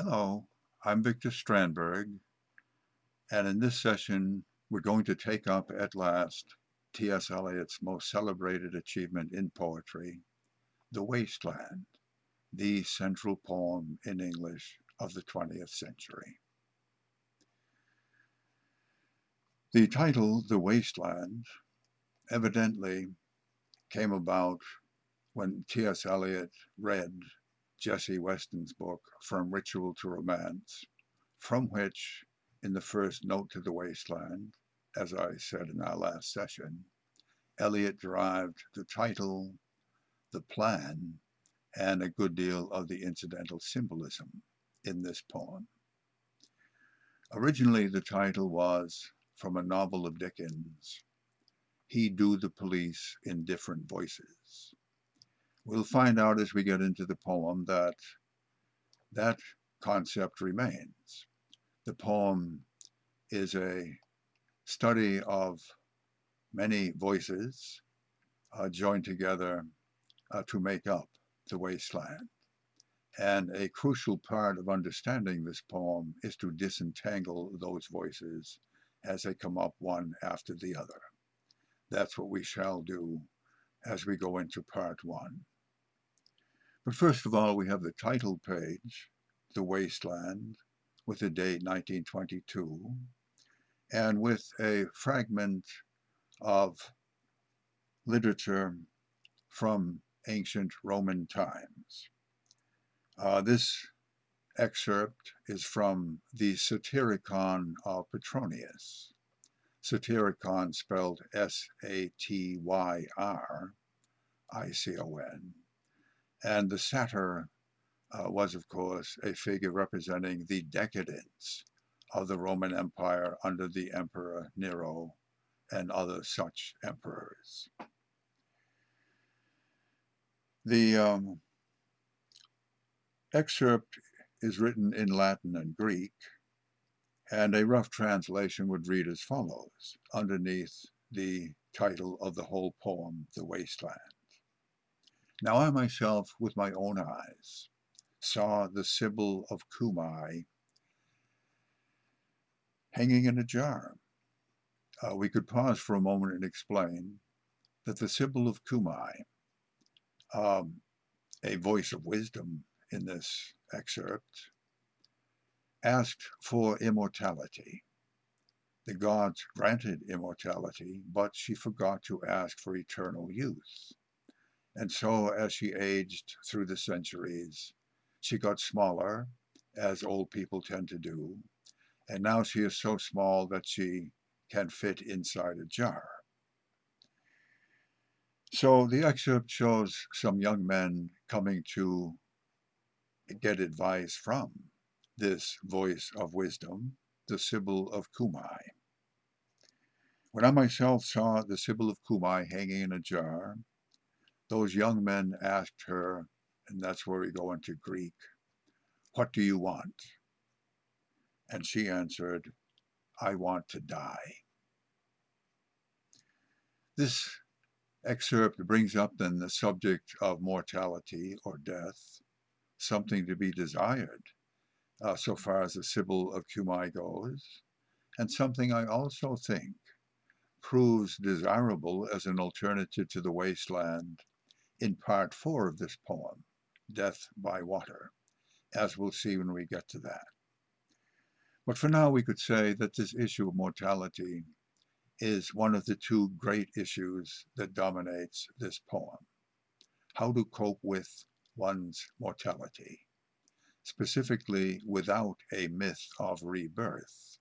Hello, I'm Victor Strandberg, and in this session we're going to take up at last T.S. Eliot's most celebrated achievement in poetry, The Waste Land, the central poem in English of the 20th century. The title, The Waste Land, evidently came about when T.S. Eliot read Jessie Weston's book, From Ritual to Romance, from which, in the first note to the wasteland, as I said in our last session, Eliot derived the title, the plan, and a good deal of the incidental symbolism in this poem. Originally, the title was from a novel of Dickens, He Do the Police in Different Voices. We'll find out as we get into the poem that that concept remains. The poem is a study of many voices uh, joined together uh, to make up the wasteland. And a crucial part of understanding this poem is to disentangle those voices as they come up one after the other. That's what we shall do as we go into part one. But first of all, we have the title page, The Wasteland, with the date 1922, and with a fragment of literature from ancient Roman times. Uh, this excerpt is from the Satyricon of Petronius. Satyricon spelled S-A-T-Y-R-I-C-O-N. And the satyr uh, was, of course, a figure representing the decadence of the Roman Empire under the Emperor Nero and other such emperors. The um, excerpt is written in Latin and Greek, and a rough translation would read as follows, underneath the title of the whole poem, The Wasteland. Now I myself, with my own eyes, saw the Sibyl of Cumae hanging in a jar. Uh, we could pause for a moment and explain that the Sibyl of Cumae, um, a voice of wisdom in this excerpt, asked for immortality. The gods granted immortality, but she forgot to ask for eternal youth. And so as she aged through the centuries, she got smaller, as old people tend to do, and now she is so small that she can fit inside a jar. So the excerpt shows some young men coming to get advice from this voice of wisdom, the Sibyl of Cumae. When I myself saw the Sibyl of Cumae hanging in a jar, those young men asked her, and that's where we go into Greek, what do you want? And she answered, I want to die. This excerpt brings up then the subject of mortality or death, something to be desired, uh, so far as the Sibyl of Cumae goes, and something I also think proves desirable as an alternative to the wasteland in part four of this poem, Death by Water, as we'll see when we get to that. But for now, we could say that this issue of mortality is one of the two great issues that dominates this poem. How to cope with one's mortality, specifically without a myth of rebirth.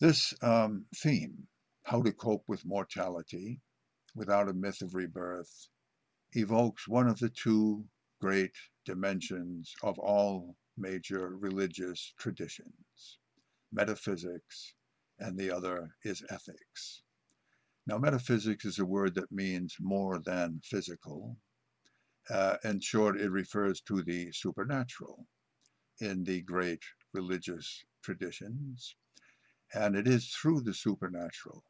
This um, theme, how to cope with mortality, without a myth of rebirth evokes one of the two great dimensions of all major religious traditions, metaphysics, and the other is ethics. Now, metaphysics is a word that means more than physical. Uh, in short, it refers to the supernatural in the great religious traditions. And it is through the supernatural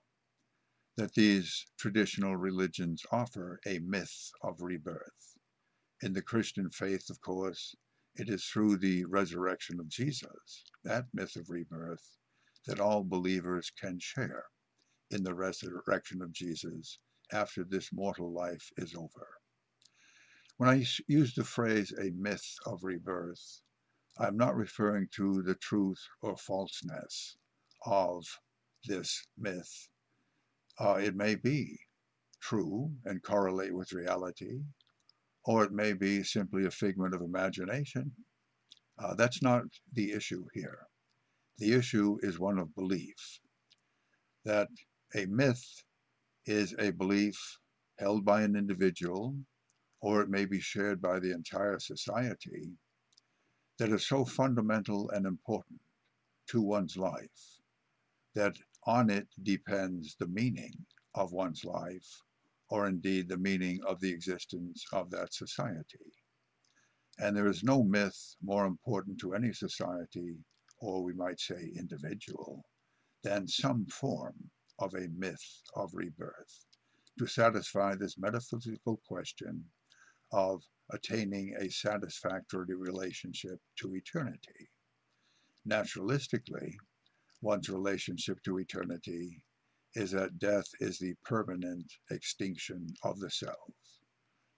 that these traditional religions offer a myth of rebirth. In the Christian faith, of course, it is through the resurrection of Jesus, that myth of rebirth, that all believers can share in the resurrection of Jesus after this mortal life is over. When I use the phrase a myth of rebirth, I'm not referring to the truth or falseness of this myth. Uh, it may be true and correlate with reality, or it may be simply a figment of imagination. Uh, that's not the issue here. The issue is one of belief, that a myth is a belief held by an individual, or it may be shared by the entire society, that is so fundamental and important to one's life that on it depends the meaning of one's life, or indeed the meaning of the existence of that society. And there is no myth more important to any society, or we might say individual, than some form of a myth of rebirth to satisfy this metaphysical question of attaining a satisfactory relationship to eternity. Naturalistically, one's relationship to eternity is that death is the permanent extinction of the self.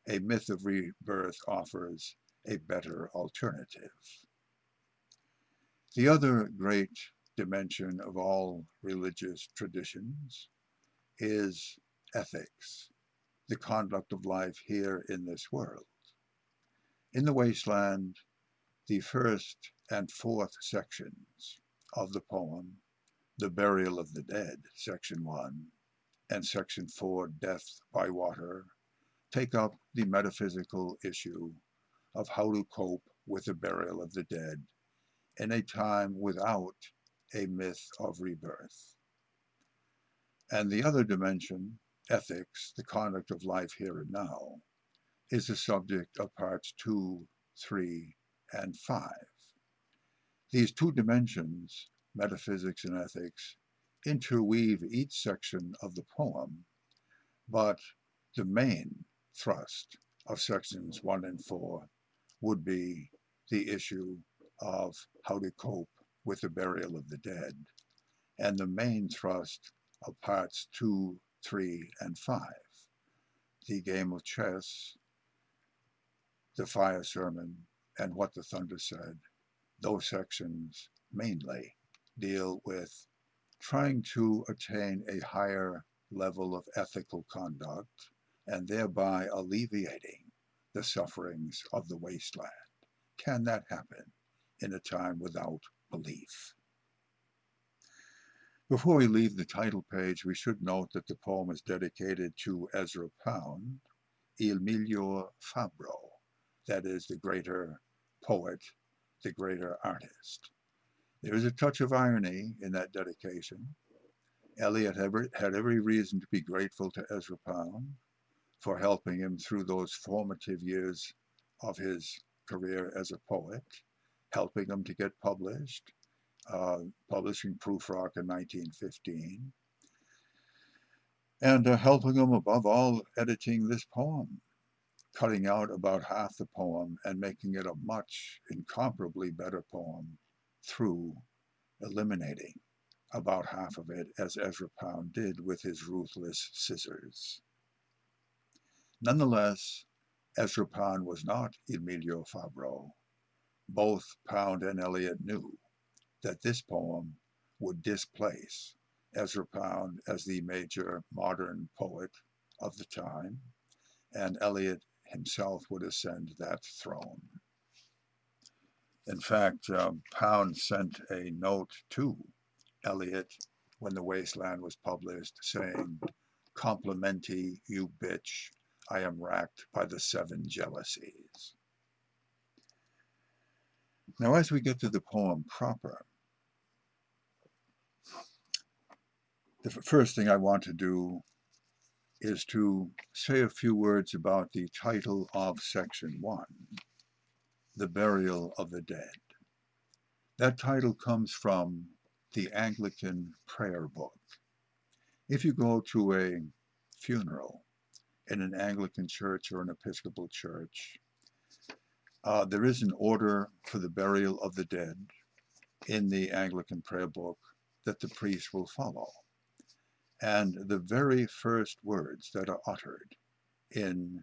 A myth of rebirth offers a better alternative. The other great dimension of all religious traditions is ethics, the conduct of life here in this world. In the wasteland, the first and fourth sections of the poem, The Burial of the Dead, section 1, and section 4, Death by Water, take up the metaphysical issue of how to cope with the burial of the dead in a time without a myth of rebirth. And the other dimension, ethics, the conduct of life here and now, is the subject of parts 2, 3, and 5. These two dimensions, metaphysics and ethics, interweave each section of the poem, but the main thrust of sections 1 and 4 would be the issue of how to cope with the burial of the dead, and the main thrust of parts 2, 3, and 5, the game of chess, the fire sermon, and what the thunder said, those sections mainly deal with trying to attain a higher level of ethical conduct and thereby alleviating the sufferings of the wasteland. Can that happen in a time without belief. Before we leave the title page, we should note that the poem is dedicated to Ezra Pound, Il Miglior Fabbro, that is, the greater poet, the greater artist. There is a touch of irony in that dedication. Eliot had every reason to be grateful to Ezra Pound for helping him through those formative years of his career as a poet helping him to get published, uh, publishing Rock* in 1915, and uh, helping him above all editing this poem, cutting out about half the poem and making it a much incomparably better poem through eliminating about half of it as Ezra Pound did with his ruthless scissors. Nonetheless, Ezra Pound was not Il Miglior Fabbro, both Pound and Eliot knew that this poem would displace Ezra Pound as the major modern poet of the time, and Eliot himself would ascend that throne. In fact, um, Pound sent a note to Eliot when The Wasteland was published saying, Complimenti, you bitch, I am racked by the seven jealousies. Now, as we get to the poem proper, the first thing I want to do is to say a few words about the title of section one, The Burial of the Dead. That title comes from the Anglican prayer book. If you go to a funeral in an Anglican church or an Episcopal church, Uh, there is an order for the burial of the dead in the Anglican prayer book that the priest will follow. And the very first words that are uttered in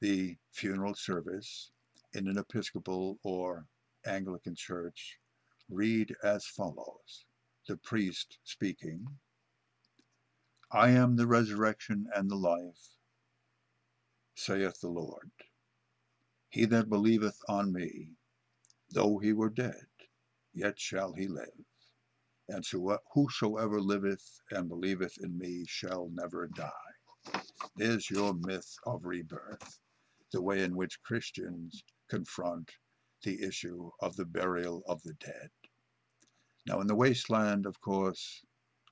the funeral service in an Episcopal or Anglican church read as follows the priest speaking I am the resurrection and the life, saith the Lord. He that believeth on me, though he were dead, yet shall he live. And so whosoever liveth and believeth in me shall never die. There's your myth of rebirth, the way in which Christians confront the issue of the burial of the dead. Now, in the wasteland, of course,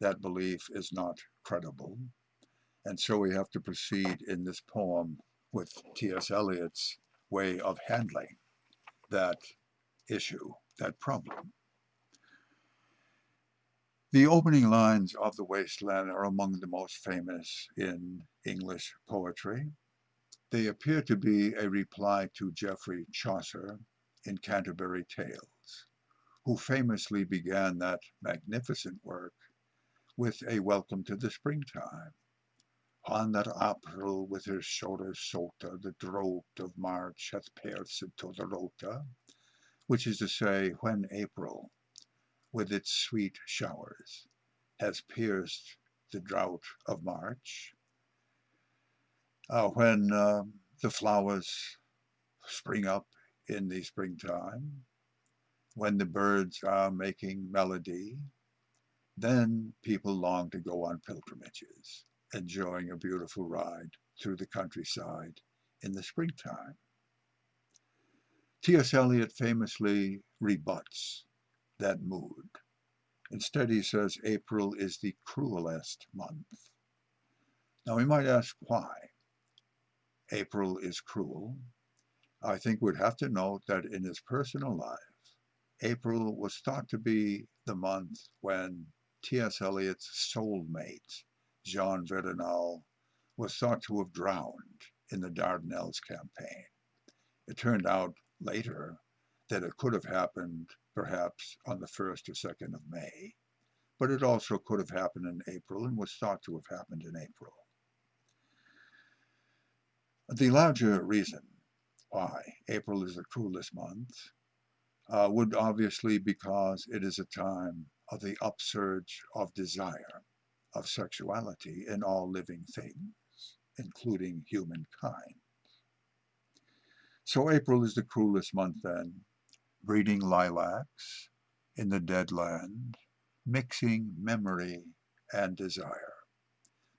that belief is not credible. And so we have to proceed in this poem with T.S. Eliot's way of handling that issue, that problem. The opening lines of The Wasteland are among the most famous in English poetry. They appear to be a reply to Geoffrey Chaucer in Canterbury Tales, who famously began that magnificent work with a welcome to the springtime. On that April with her shoulders sota, the drought of March hath pierced to the rota, which is to say, when April, with its sweet showers, has pierced the drought of March, uh, when uh, the flowers spring up in the springtime, when the birds are making melody, then people long to go on pilgrimages, enjoying a beautiful ride through the countryside in the springtime. T.S. Eliot famously rebuts that mood. Instead, he says April is the cruelest month. Now, we might ask why April is cruel. I think we'd have to note that in his personal life, April was thought to be the month when T.S. Eliot's soulmate, Jean Verdenal, was thought to have drowned in the Dardanelles campaign. It turned out later that it could have happened perhaps on the 1st or 2nd of May, but it also could have happened in April and was thought to have happened in April. The larger reason why April is the cruelest month uh, would obviously be because it is a time of the upsurge of desire, of sexuality in all living things, including humankind. So April is the cruelest month then, breeding lilacs in the dead land, mixing memory and desire.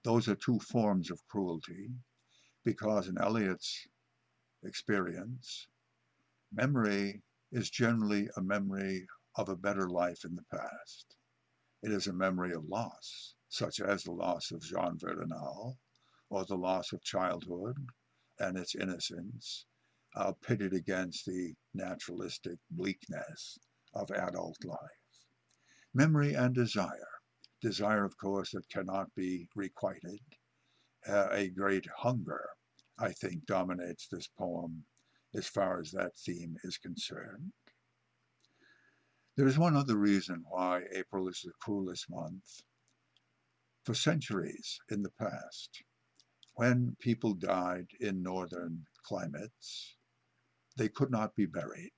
Those are two forms of cruelty, because in Eliot's experience, memory is generally a memory of a better life in the past. It is a memory of loss, such as the loss of Jean Verdenal, or the loss of childhood and its innocence, uh, pitted against the naturalistic bleakness of adult life. Memory and desire. Desire, of course, that cannot be requited. Uh, a great hunger, I think, dominates this poem as far as that theme is concerned. There is one other reason why April is the coolest month. For centuries in the past, when people died in northern climates, they could not be buried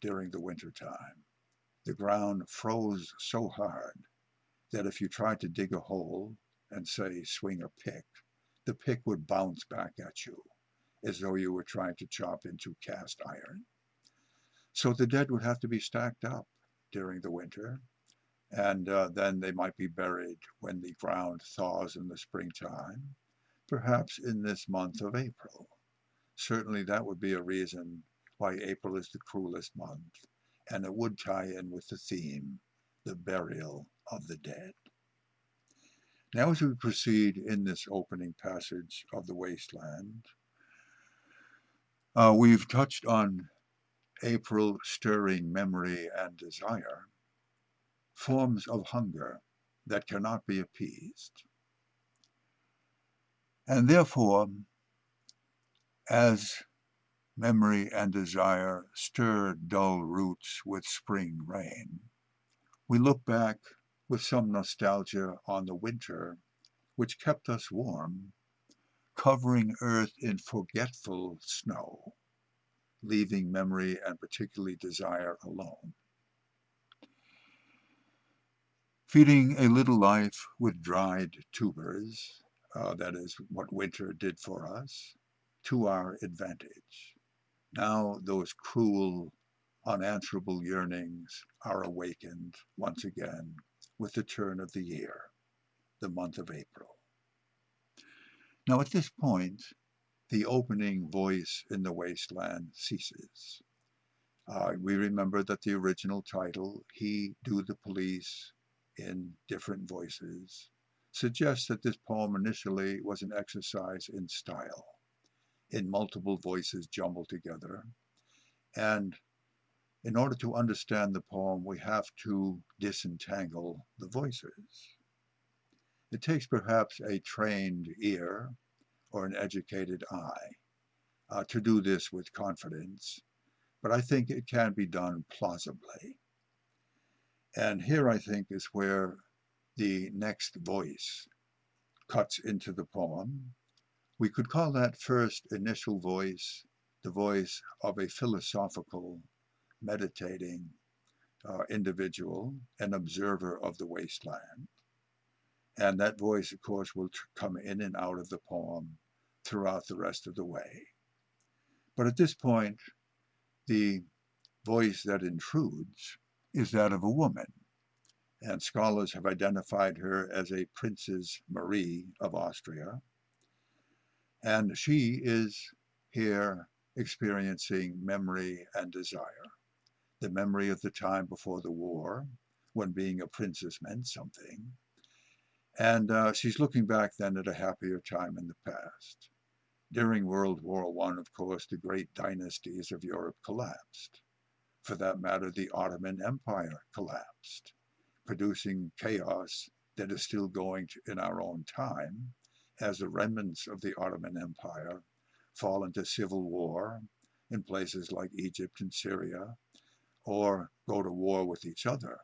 during the winter time. The ground froze so hard that if you tried to dig a hole and say swing a pick, the pick would bounce back at you as though you were trying to chop into cast iron. So the dead would have to be stacked up during the winter, and uh, then they might be buried when the ground thaws in the springtime, perhaps in this month of April. Certainly that would be a reason why April is the cruelest month, and it would tie in with the theme, the burial of the dead. Now as we proceed in this opening passage of the wasteland, uh, we've touched on April stirring memory and desire, forms of hunger that cannot be appeased. And therefore, as Memory and desire stir dull roots with spring rain. We look back with some nostalgia on the winter, which kept us warm, covering earth in forgetful snow, leaving memory and particularly desire alone. Feeding a little life with dried tubers, uh, that is what winter did for us, to our advantage. Now those cruel, unanswerable yearnings are awakened once again with the turn of the year, the month of April. Now at this point, the opening voice in the wasteland ceases. Uh, we remember that the original title, He Do the Police in Different Voices, suggests that this poem initially was an exercise in style, in multiple voices jumbled together. And in order to understand the poem, we have to disentangle the voices. It takes perhaps a trained ear or an educated eye uh, to do this with confidence, but I think it can be done plausibly. And here I think is where the next voice cuts into the poem. We could call that first initial voice the voice of a philosophical, meditating uh, individual, an observer of the wasteland. And that voice, of course, will come in and out of the poem throughout the rest of the way. But at this point, the voice that intrudes is that of a woman and scholars have identified her as a Princess Marie of Austria. And she is here experiencing memory and desire. The memory of the time before the war, when being a princess meant something. And uh, she's looking back then at a happier time in the past. During World War I, of course, the great dynasties of Europe collapsed. For that matter, the Ottoman Empire collapsed producing chaos that is still going in our own time as the remnants of the Ottoman Empire fall into civil war in places like Egypt and Syria or go to war with each other.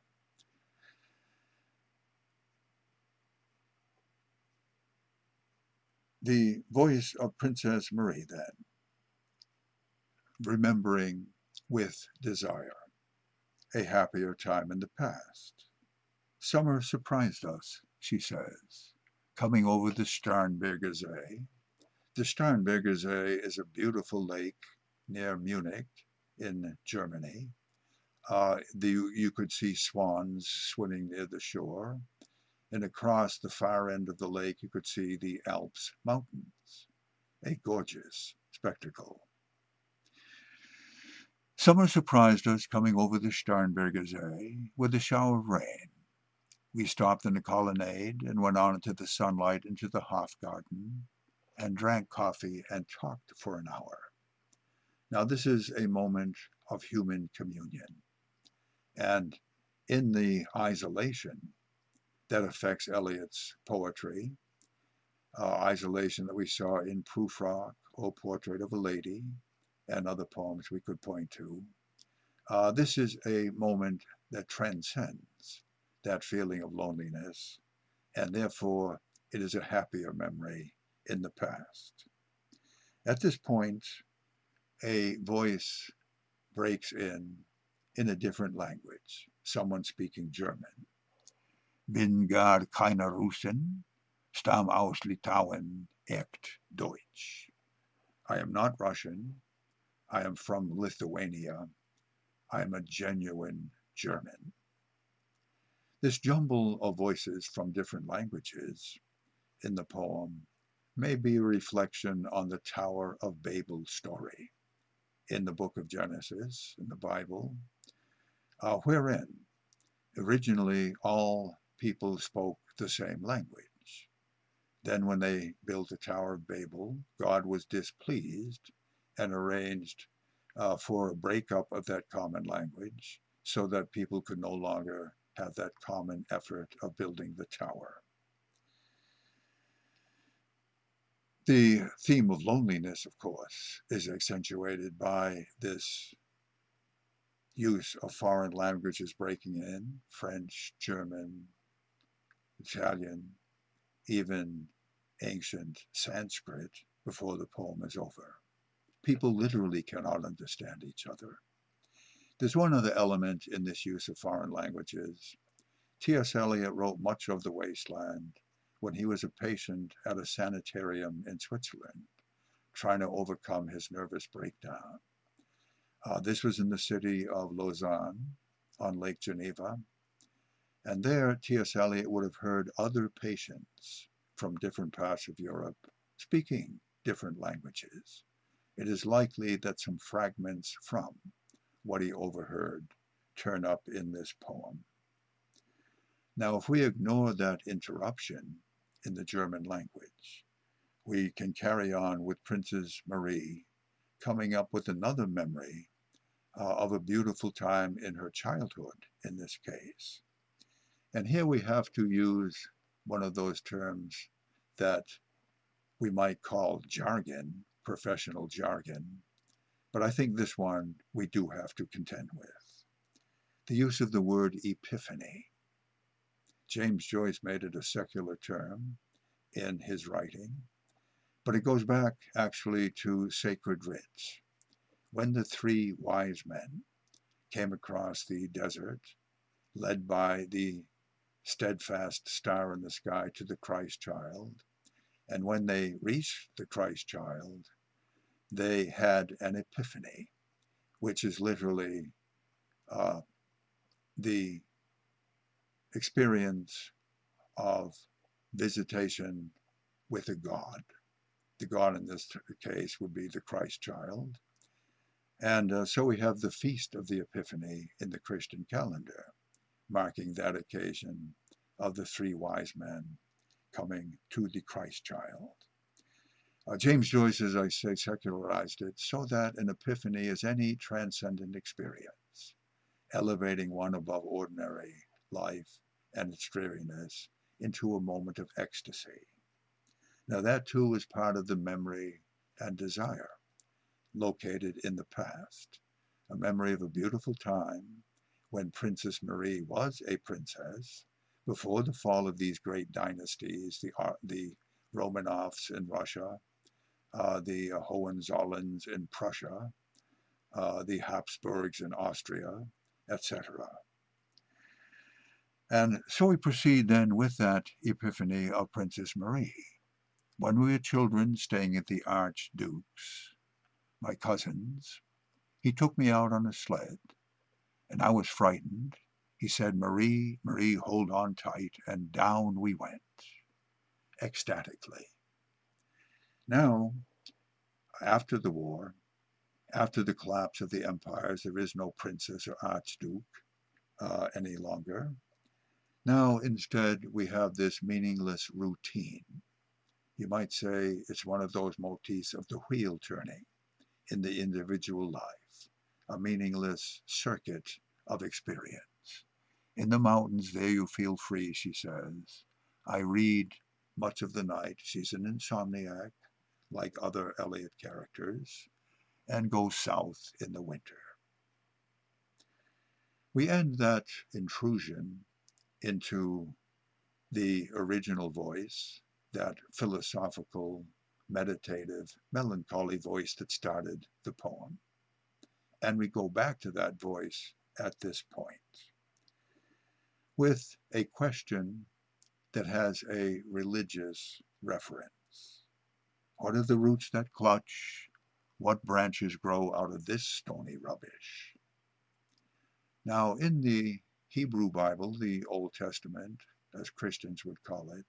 The voice of Princess Marie then, remembering with desire a happier time in the past. Summer surprised us, she says, coming over the Starnberger See. The Starnberger See is a beautiful lake near Munich in Germany. Uh, the, you could see swans swimming near the shore, and across the far end of the lake you could see the Alps mountains. A gorgeous spectacle. Summer surprised us coming over the Starnberger See with a shower of rain. We stopped in the colonnade and went on into the sunlight into the Hofgarten and drank coffee and talked for an hour. Now, this is a moment of human communion. And in the isolation that affects Eliot's poetry, uh, isolation that we saw in Prufrock, O Portrait of a Lady, and other poems we could point to, uh, this is a moment that transcends that feeling of loneliness, and therefore it is a happier memory in the past. At this point, a voice breaks in in a different language, someone speaking German. Bin gar keine Russin, stamm aus Litauen, echt Deutsch. I am not Russian. I am from Lithuania. I am a genuine German. This jumble of voices from different languages in the poem may be a reflection on the Tower of Babel story in the book of Genesis, in the Bible, uh, wherein originally all people spoke the same language. Then when they built the Tower of Babel, God was displeased and arranged uh, for a breakup of that common language so that people could no longer have that common effort of building the tower. The theme of loneliness, of course, is accentuated by this use of foreign languages breaking in, French, German, Italian, even ancient Sanskrit before the poem is over. People literally cannot understand each other. There's one other element in this use of foreign languages. T.S. Eliot wrote much of The Wasteland when he was a patient at a sanitarium in Switzerland, trying to overcome his nervous breakdown. Uh, this was in the city of Lausanne on Lake Geneva. And there, T.S. Eliot would have heard other patients from different parts of Europe speaking different languages. It is likely that some fragments from what he overheard turn up in this poem. Now, if we ignore that interruption in the German language, we can carry on with Princess Marie coming up with another memory uh, of a beautiful time in her childhood in this case. And here we have to use one of those terms that we might call jargon, professional jargon, but I think this one we do have to contend with. The use of the word epiphany. James Joyce made it a secular term in his writing, but it goes back actually to sacred writs when the three wise men came across the desert, led by the steadfast star in the sky to the Christ child, and when they reached the Christ child, they had an epiphany, which is literally uh, the experience of visitation with a God. The God in this case would be the Christ child. And uh, so we have the Feast of the Epiphany in the Christian calendar, marking that occasion of the three wise men coming to the Christ child. Uh, James Joyce, as I say, secularized it so that an epiphany is any transcendent experience, elevating one above ordinary life and its dreariness into a moment of ecstasy. Now, that too is part of the memory and desire located in the past, a memory of a beautiful time when Princess Marie was a princess before the fall of these great dynasties, the, the Romanovs in Russia, uh, the Hohenzollerns in Prussia, uh, the Habsburgs in Austria, etc. And so we proceed then with that epiphany of Princess Marie. When we were children staying at the Archduke's, my cousins. He took me out on a sled, and I was frightened. He said, Marie, Marie, hold on tight, and down we went, ecstatically. Now, after the war, after the collapse of the empires, there is no princess or archduke uh, any longer. Now, instead, we have this meaningless routine. You might say it's one of those motifs of the wheel turning in the individual life, a meaningless circuit of experience. In the mountains, there you feel free, she says. I read much of the night. She's an insomniac, like other Eliot characters, and goes south in the winter. We end that intrusion into the original voice, that philosophical meditative, melancholy voice that started the poem. And we go back to that voice at this point with a question that has a religious reference. What are the roots that clutch? What branches grow out of this stony rubbish? Now, in the Hebrew Bible, the Old Testament, as Christians would call it,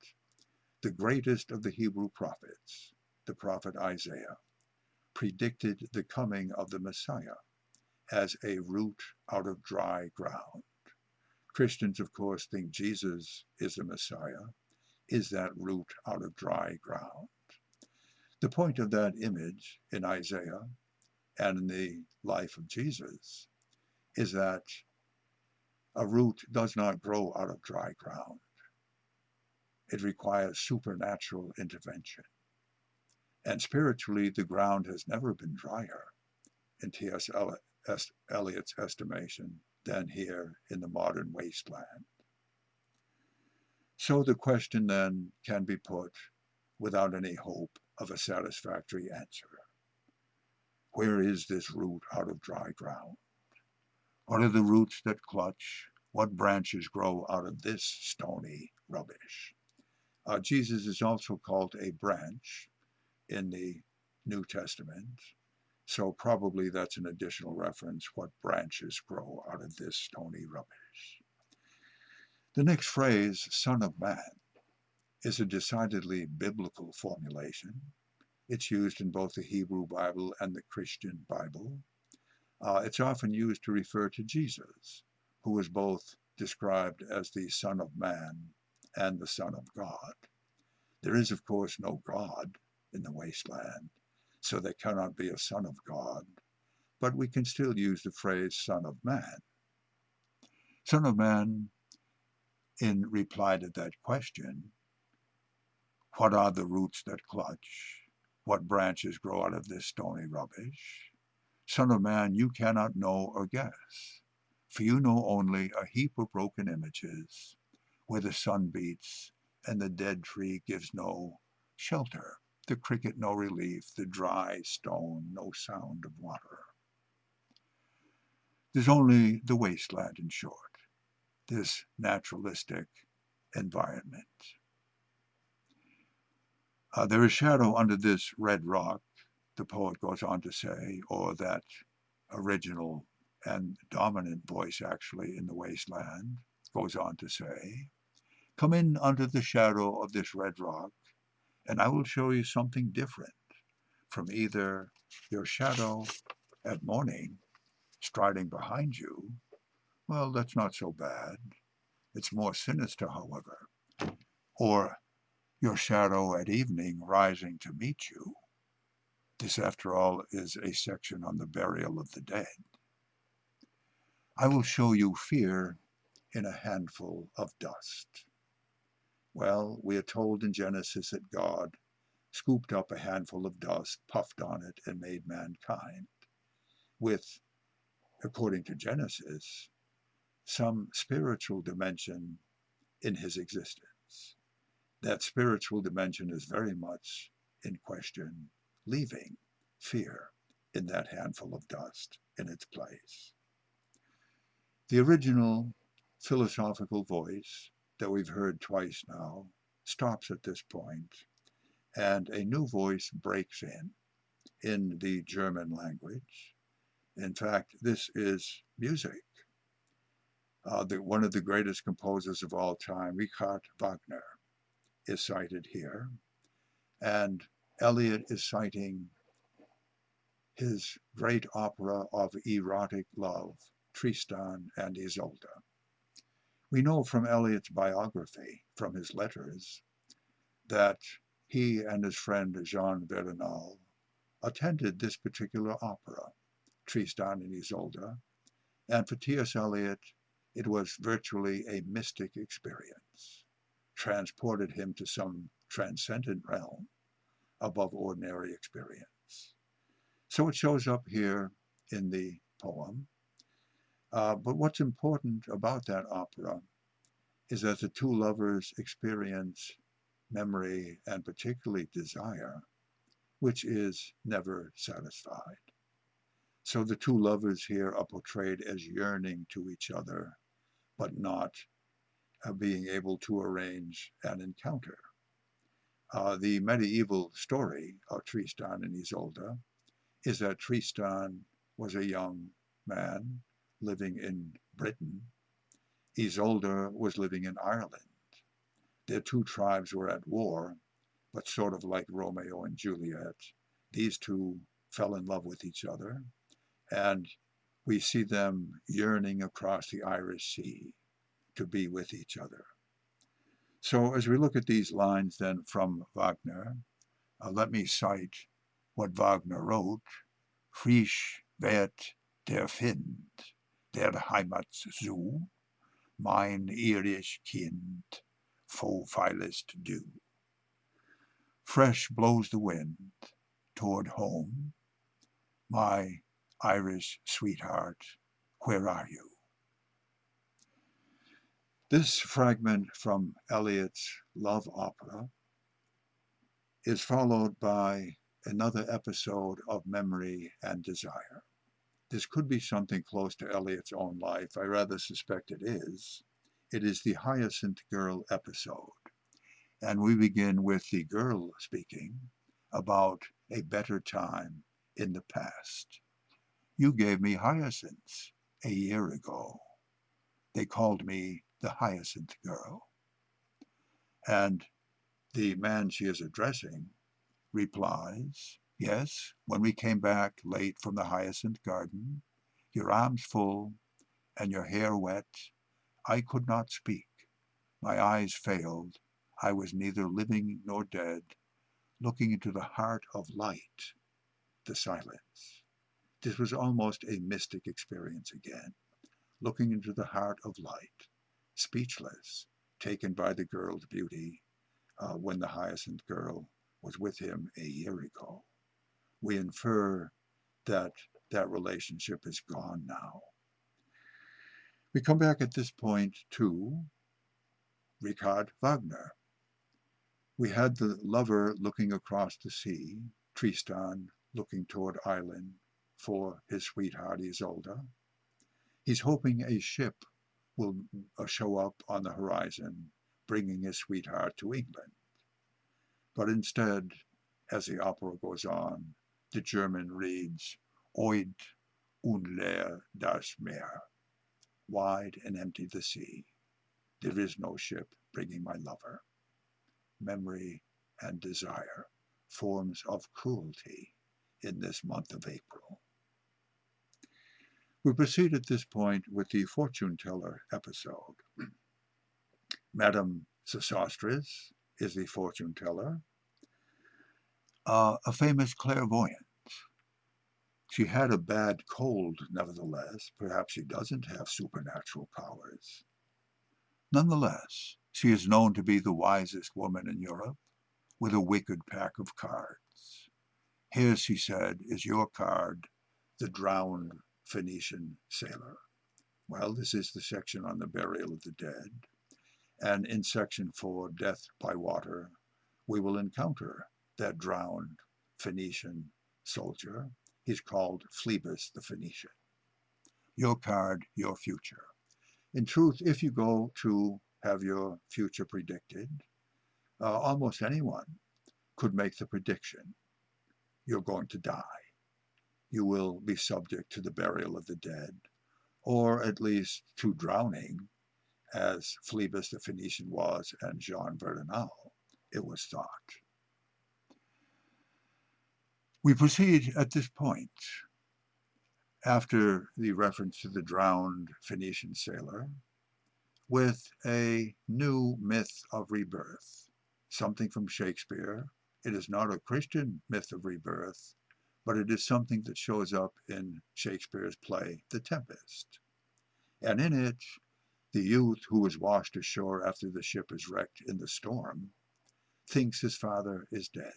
the greatest of the Hebrew prophets, the prophet Isaiah, predicted the coming of the Messiah as a root out of dry ground. Christians, of course, think Jesus is the Messiah, is that root out of dry ground. The point of that image in Isaiah and in the life of Jesus is that a root does not grow out of dry ground. It requires supernatural intervention. And spiritually, the ground has never been drier, in T.S. Eliot's estimation, than here in the modern wasteland. So the question then can be put without any hope of a satisfactory answer. Where is this root out of dry ground? What are the roots that clutch? What branches grow out of this stony rubbish? Uh, Jesus is also called a branch in the New Testament, so probably that's an additional reference, what branches grow out of this stony rubbish. The next phrase, Son of Man, is a decidedly biblical formulation. It's used in both the Hebrew Bible and the Christian Bible. Uh, it's often used to refer to Jesus, who was both described as the Son of Man and the Son of God. There is, of course, no God in the wasteland, so there cannot be a Son of God, but we can still use the phrase Son of Man. Son of Man, in reply to that question, what are the roots that clutch? What branches grow out of this stony rubbish? Son of man, you cannot know or guess, for you know only a heap of broken images, where the sun beats and the dead tree gives no shelter, the cricket no relief, the dry stone no sound of water. There's only the wasteland, in short, this naturalistic environment. Uh, there is shadow under this red rock, the poet goes on to say, or that original and dominant voice actually in the wasteland goes on to say, Come in under the shadow of this red rock, and I will show you something different from either your shadow at morning striding behind you. Well, that's not so bad. It's more sinister, however. Or your shadow at evening rising to meet you. This, after all, is a section on the burial of the dead. I will show you fear in a handful of dust. Well, we are told in Genesis that God scooped up a handful of dust, puffed on it, and made mankind with, according to Genesis, some spiritual dimension in his existence. That spiritual dimension is very much in question leaving fear in that handful of dust in its place. The original philosophical voice that we've heard twice now stops at this point, and a new voice breaks in, in the German language. In fact, this is music. Uh, the, one of the greatest composers of all time, Richard Wagner, is cited here. And Eliot is citing his great opera of erotic love, Tristan and Isolde. We know from Eliot's biography, from his letters, that he and his friend Jean Verdenal attended this particular opera, Tristan and Isolde, and for T.S. Eliot, it was virtually a mystic experience, transported him to some transcendent realm above ordinary experience. So it shows up here in the poem. Uh, but what's important about that opera is that the two lovers experience memory and particularly desire, which is never satisfied. So the two lovers here are portrayed as yearning to each other, but not uh, being able to arrange an encounter. Uh, the medieval story of Tristan and Isolde is that Tristan was a young man living in Britain. Isolde was living in Ireland. Their two tribes were at war, but sort of like Romeo and Juliet, these two fell in love with each other, and we see them yearning across the Irish Sea to be with each other. So as we look at these lines then from Wagner, uh, let me cite what Wagner wrote. Frisch wird der Find, der Heimat zu, mein irisch Kind, fo feilest du. Fresh blows the wind toward home. My Irish sweetheart, where are you? This fragment from Eliot's Love Opera is followed by another episode of memory and desire. This could be something close to Eliot's own life. I rather suspect it is. It is the Hyacinth Girl episode. And we begin with the girl speaking about a better time in the past. You gave me hyacinths a year ago. They called me the Hyacinth Girl. And the man she is addressing replies, Yes, when we came back late from the hyacinth garden, your arms full and your hair wet, I could not speak. My eyes failed. I was neither living nor dead, looking into the heart of light, the silence. This was almost a mystic experience again, looking into the heart of light, speechless, taken by the girl's beauty uh, when the hyacinth girl was with him a year ago. We infer that that relationship is gone now. We come back at this point to Richard Wagner. We had the lover looking across the sea, Tristan looking toward Ireland for his sweetheart Isolde. He's hoping a ship will uh, show up on the horizon, bringing his sweetheart to England. But instead, as the opera goes on, the German reads, Oed' und leer das Meer, wide and empty the sea. There is no ship bringing my lover. Memory and desire, forms of cruelty in this month of April. We proceed at this point with the fortune teller episode. Madame Sosostris is the fortune teller, uh, a famous clairvoyant. She had a bad cold, nevertheless. Perhaps she doesn't have supernatural powers. Nonetheless, she is known to be the wisest woman in Europe, with a wicked pack of cards. Here, she said, is your card, the drowned Phoenician sailor. Well, this is the section on the burial of the dead. And in section four, death by water, we will encounter that drowned Phoenician soldier. He's called Phlebas the Phoenician. Your card, your future. In truth, if you go to have your future predicted, uh, almost anyone could make the prediction. You're going to die. You will be subject to the burial of the dead, or at least to drowning, as Phlebas the Phoenician was and Jean Verdenal, it was thought. We proceed at this point, after the reference to the drowned Phoenician sailor, with a new myth of rebirth, something from Shakespeare. It is not a Christian myth of rebirth, but it is something that shows up in Shakespeare's play, The Tempest. And in it, the youth who is washed ashore after the ship is wrecked in the storm thinks his father is dead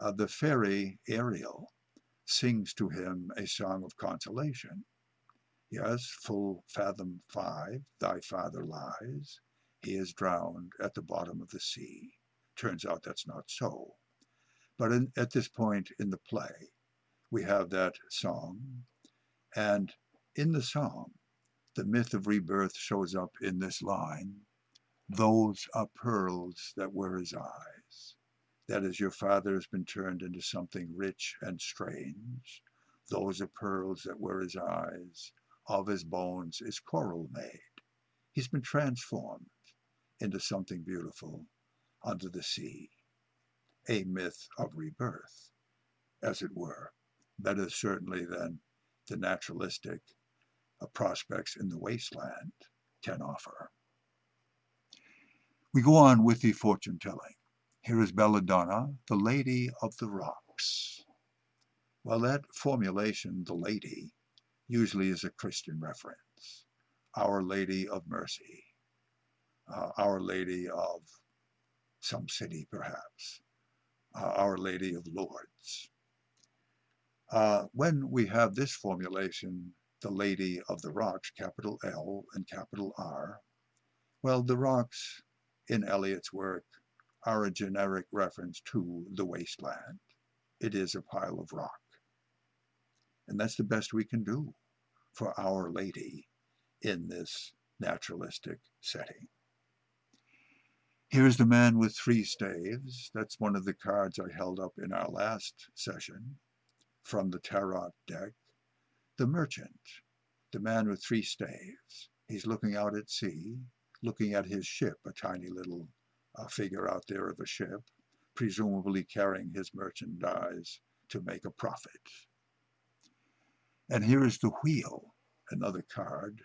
uh, the fairy Ariel sings to him a song of consolation. Yes, full fathom five, thy father lies. He is drowned at the bottom of the sea. Turns out that's not so. But in, at this point in the play, we have that song. And in the song, the myth of rebirth shows up in this line Those are pearls that were his eyes. That is, your father has been turned into something rich and strange. Those are pearls that were his eyes. Of his bones is coral made. He's been transformed into something beautiful under the sea. A myth of rebirth, as it were. Better certainly than the naturalistic uh, prospects in the wasteland can offer. We go on with the fortune telling. Here is Belladonna, the Lady of the Rocks. Well, that formulation, the Lady, usually is a Christian reference. Our Lady of Mercy, uh, Our Lady of some city, perhaps. Uh, Our Lady of Lourdes. Uh, when we have this formulation, the Lady of the Rocks, capital L and capital R, well, the rocks in Eliot's work are a generic reference to the wasteland. It is a pile of rock. And that's the best we can do for Our Lady in this naturalistic setting. Here's the man with three staves. That's one of the cards I held up in our last session from the Tarot deck. The merchant, the man with three staves. He's looking out at sea, looking at his ship, a tiny little uh, figure out there of a ship, presumably carrying his merchandise to make a profit. And here is the wheel, another card.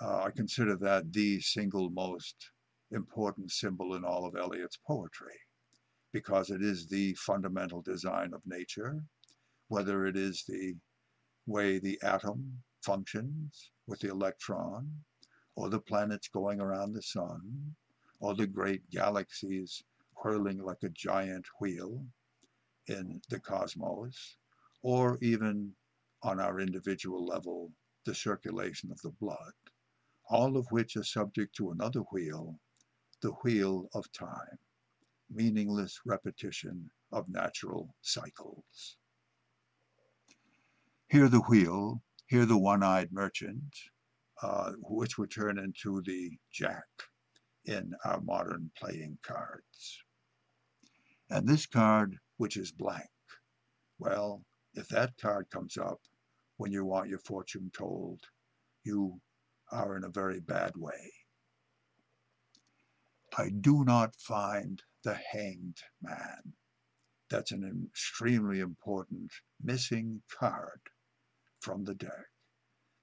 Uh, I consider that the single most important symbol in all of Eliot's poetry, because it is the fundamental design of nature, whether it is the way the atom functions with the electron, or the planets going around the sun, or the great galaxies whirling like a giant wheel in the cosmos, or even on our individual level, the circulation of the blood, all of which are subject to another wheel, the wheel of time, meaningless repetition of natural cycles. Here the wheel, here the one-eyed merchant, uh, which would turn into the jack in our modern playing cards. And this card, which is blank, well, if that card comes up, when you want your fortune told, you are in a very bad way. I do not find the hanged man. That's an extremely important missing card from the deck.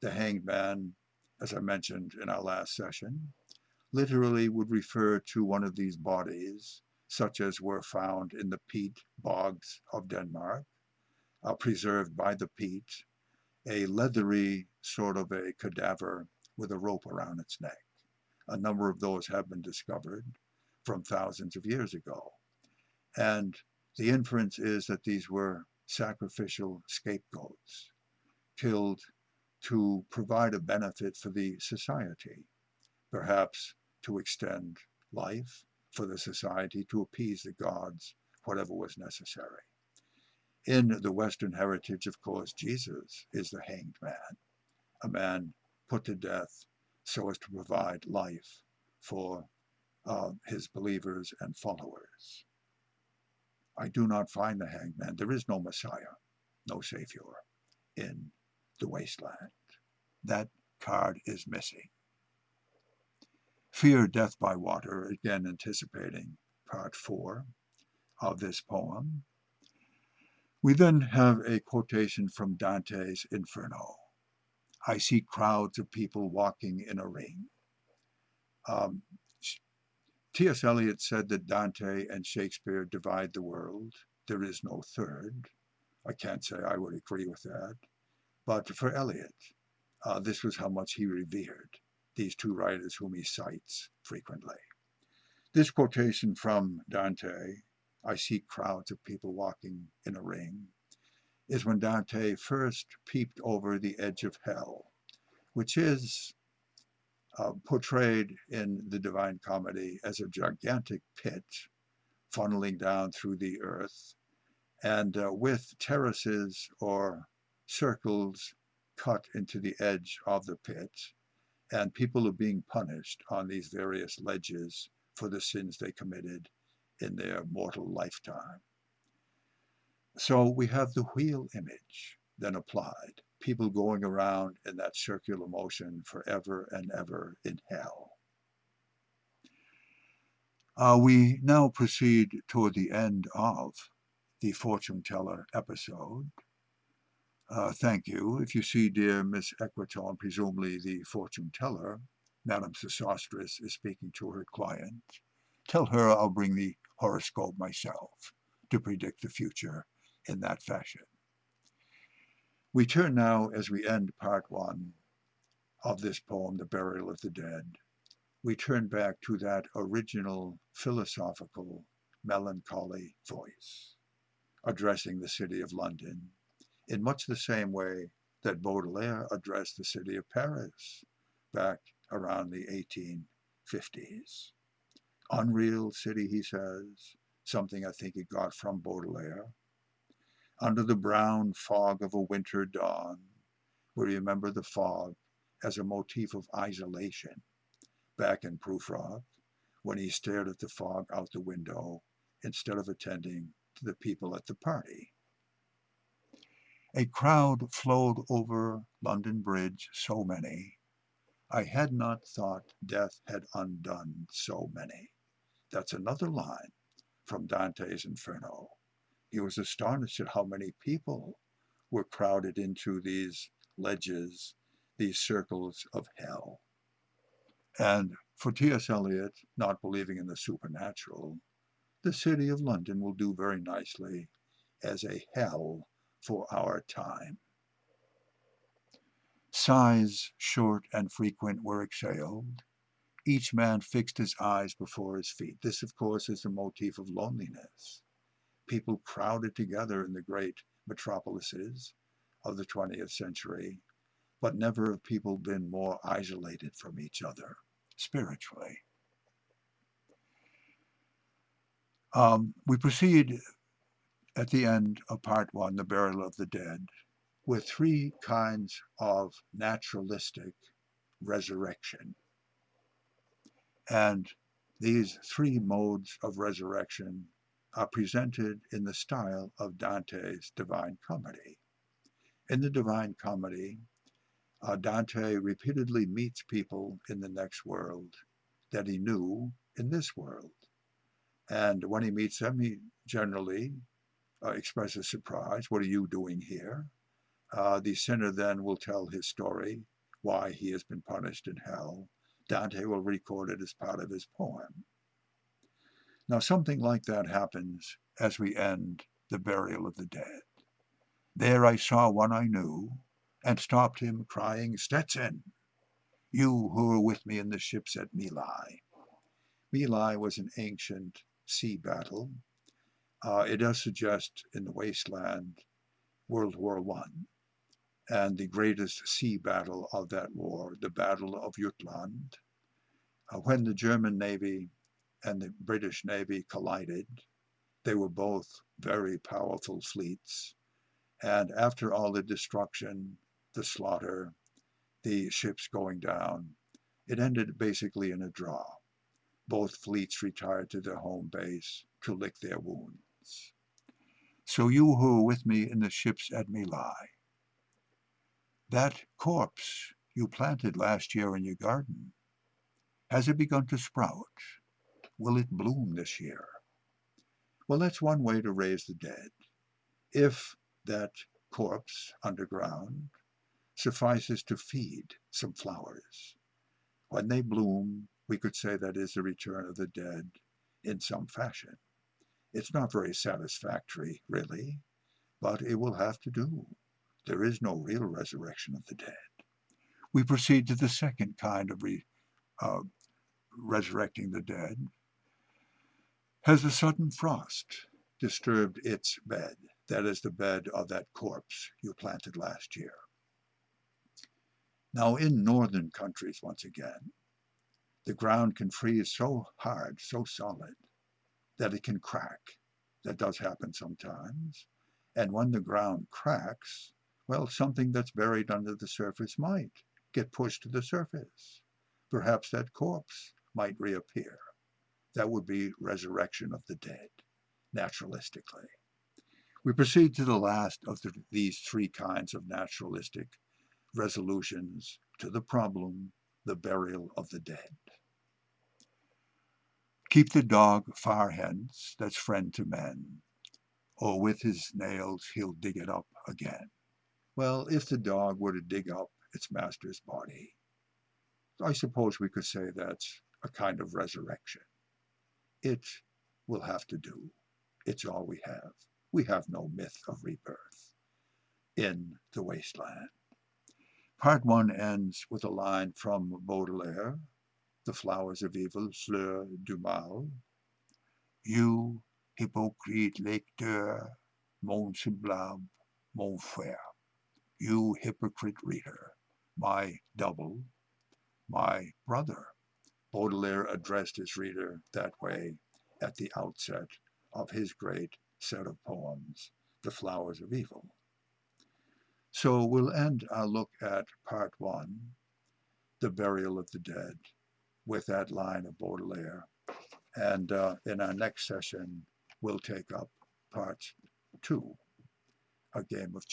The hanged man, as I mentioned in our last session, literally would refer to one of these bodies, such as were found in the peat bogs of Denmark, uh, preserved by the peat a leathery sort of a cadaver with a rope around its neck. A number of those have been discovered from thousands of years ago. And the inference is that these were sacrificial scapegoats, killed to provide a benefit for the society, perhaps to extend life for the society, to appease the gods, whatever was necessary. In the Western heritage, of course, Jesus is the hanged man, a man put to death so as to provide life for uh, his believers and followers. I do not find the hangman. There is no Messiah, no Savior in the wasteland. That card is missing. Fear Death by Water, again anticipating part four of this poem. We then have a quotation from Dante's Inferno. I see crowds of people walking in a ring. Um, T.S. Eliot said that Dante and Shakespeare divide the world. There is no third. I can't say I would agree with that. But for Eliot, uh, this was how much he revered these two writers whom he cites frequently. This quotation from Dante I see crowds of people walking in a ring, is when Dante first peeped over the edge of hell, which is uh, portrayed in the Divine Comedy as a gigantic pit funneling down through the earth and uh, with terraces or circles cut into the edge of the pit and people are being punished on these various ledges for the sins they committed in their mortal lifetime. So we have the wheel image then applied, people going around in that circular motion forever and ever in hell. Uh, we now proceed toward the end of the fortune teller episode. Uh, thank you. If you see dear Miss Equitone, presumably the fortune teller, Madame Sosostris is speaking to her client. Tell her I'll bring the horoscope myself to predict the future in that fashion. We turn now, as we end part one of this poem, The Burial of the Dead, we turn back to that original philosophical melancholy voice, addressing the city of London in much the same way that Baudelaire addressed the city of Paris back around the 1850s. Unreal city, he says, something I think he got from Baudelaire. Under the brown fog of a winter dawn, we remember the fog as a motif of isolation back in Prufrock when he stared at the fog out the window instead of attending to the people at the party. A crowd flowed over London Bridge, so many. I had not thought death had undone so many. That's another line from Dante's Inferno. He was astonished at how many people were crowded into these ledges, these circles of hell. And for T.S. Eliot, not believing in the supernatural, the city of London will do very nicely as a hell for our time. Sighs, short and frequent, were exhaled. Each man fixed his eyes before his feet. This, of course, is the motif of loneliness. People crowded together in the great metropolises of the 20th century, but never have people been more isolated from each other spiritually. Um, we proceed at the end of part one, The Burial of the Dead, with three kinds of naturalistic resurrection. And these three modes of resurrection are presented in the style of Dante's Divine Comedy. In the Divine Comedy, uh, Dante repeatedly meets people in the next world that he knew in this world. And when he meets them, he generally uh, expresses surprise. What are you doing here? Uh, the sinner then will tell his story, why he has been punished in hell. Dante will record it as part of his poem. Now, something like that happens as we end the burial of the dead. There I saw one I knew, and stopped him, crying, Stetson, you who were with me in the ships at Mylae. Mylae was an ancient sea battle uh, it does suggest in the wasteland World War One and the greatest sea battle of that war, the Battle of Jutland, uh, when the German Navy and the British Navy collided, they were both very powerful fleets. And after all the destruction, the slaughter, the ships going down, it ended basically in a draw. Both fleets retired to their home base to lick their wounds. So you who with me in the ships at Mylae, that corpse you planted last year in your garden, has it begun to sprout? Will it bloom this year? Well, that's one way to raise the dead. If that corpse underground suffices to feed some flowers, when they bloom, we could say that is the return of the dead in some fashion. It's not very satisfactory, really, but it will have to do. There is no real resurrection of the dead. We proceed to the second kind of re, uh, resurrecting the dead. Has a sudden frost disturbed its bed, that is the bed of that corpse you planted last year? Now in northern countries, once again, the ground can freeze so hard, so solid, that it can crack. That does happen sometimes. And when the ground cracks, well, something that's buried under the surface might get pushed to the surface. Perhaps that corpse might reappear. That would be resurrection of the dead, naturalistically. We proceed to the last of the, these three kinds of naturalistic resolutions to the problem, the burial of the dead. Keep the dog far hence, that's friend to men, or with his nails he'll dig it up again. Well, if the dog were to dig up its master's body, I suppose we could say that's a kind of resurrection. It will have to do. It's all we have. We have no myth of rebirth in the wasteland. Part one ends with a line from Baudelaire, the flowers of evil, fleurs du mal. You hypocrite lecteur, mon semblable, mon frère, you hypocrite reader, my double, my brother. Baudelaire addressed his reader that way at the outset of his great set of poems, The Flowers of Evil. So we'll end our look at part one, The Burial of the Dead, with that line of Baudelaire. And uh, in our next session, we'll take up part two, A Game of